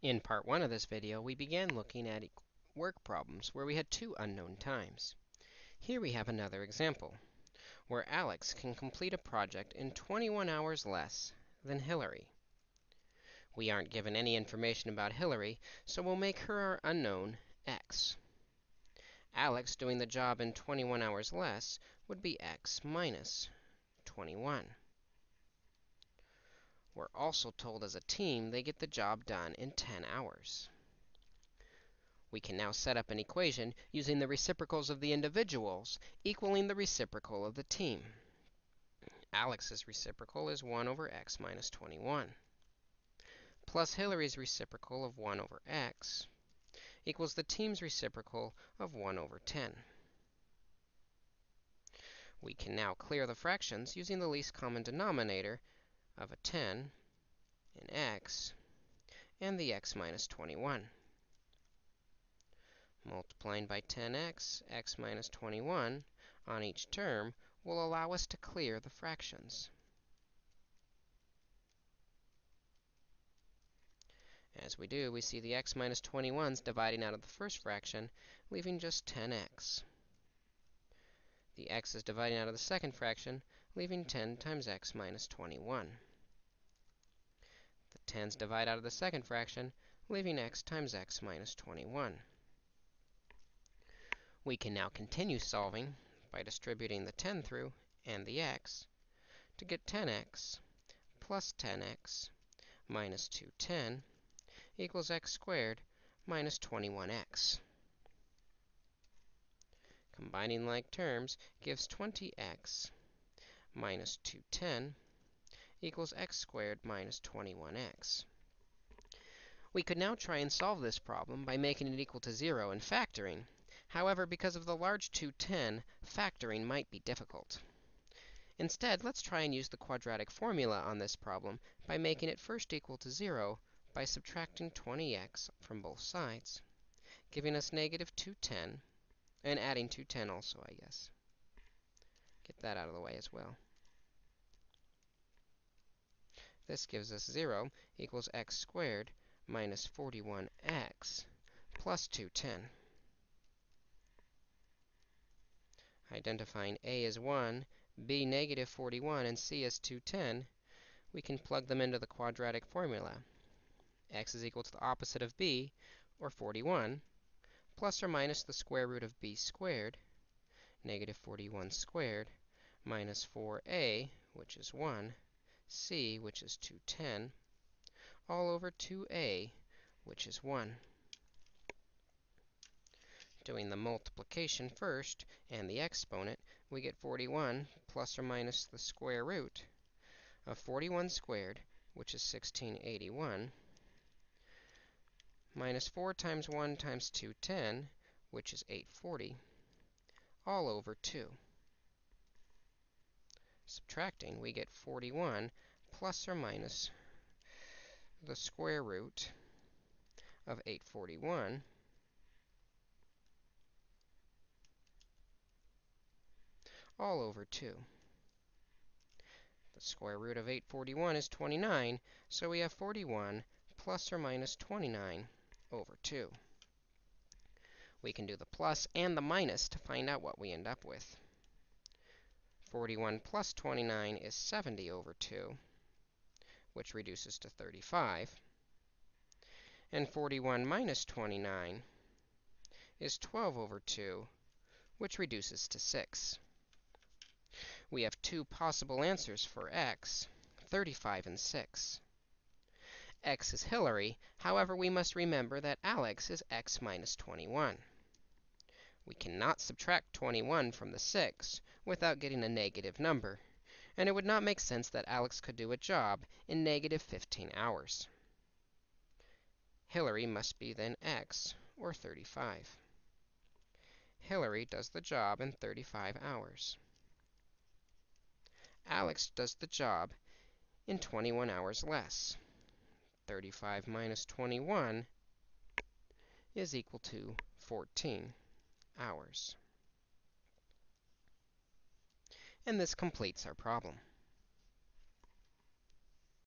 In part 1 of this video, we began looking at work problems where we had two unknown times. Here we have another example, where Alex can complete a project in 21 hours less than Hillary. We aren't given any information about Hillary, so we'll make her our unknown x. Alex doing the job in 21 hours less would be x minus 21. We're also told as a team they get the job done in 10 hours. We can now set up an equation using the reciprocals of the individuals equaling the reciprocal of the team. Alex's reciprocal is 1 over x minus 21 plus Hillary's reciprocal of 1 over x equals the team's reciprocal of 1 over 10. We can now clear the fractions using the least common denominator of a 10 in x and the x minus 21. Multiplying by 10x, x minus 21 on each term will allow us to clear the fractions. As we do, we see the x minus 21s dividing out of the first fraction, leaving just 10x. The x is dividing out of the second fraction, leaving 10 times x minus 21. The 10's divide out of the second fraction, leaving x times x minus 21. We can now continue solving by distributing the 10 through and the x to get 10x plus 10x minus 210 equals x squared minus 21x. Combining like terms gives 20x minus 210 equals x squared minus 21x. We could now try and solve this problem by making it equal to 0 and factoring. However, because of the large 210, factoring might be difficult. Instead, let's try and use the quadratic formula on this problem by making it first equal to 0 by subtracting 20x from both sides, giving us negative 210, and adding 210 also, I guess. Get that out of the way as well. This gives us 0 equals x squared minus 41x plus 210. Identifying a as 1, b negative 41, and c as 210, we can plug them into the quadratic formula. x is equal to the opposite of b, or 41, plus or minus the square root of b squared, negative 41 squared, minus 4a, which is 1, c, which is 210, all over 2a, which is 1 doing the multiplication first and the exponent, we get 41 plus or minus the square root of 41 squared, which is 1681, minus 4 times 1 times 210, which is 840, all over 2. Subtracting, we get 41 plus or minus the square root of 841, all over 2. The square root of 841 is 29, so we have 41 plus or minus 29 over 2. We can do the plus and the minus to find out what we end up with. 41 plus 29 is 70 over 2, which reduces to 35. And 41 minus 29 is 12 over 2, which reduces to 6 we have two possible answers for x, 35 and 6. x is Hillary, however, we must remember that Alex is x minus 21. We cannot subtract 21 from the 6 without getting a negative number, and it would not make sense that Alex could do a job in negative 15 hours. Hillary must be then x, or 35. Hillary does the job in 35 hours. Alex does the job in 21 hours less. 35 minus 21 is equal to 14 hours. And this completes our problem.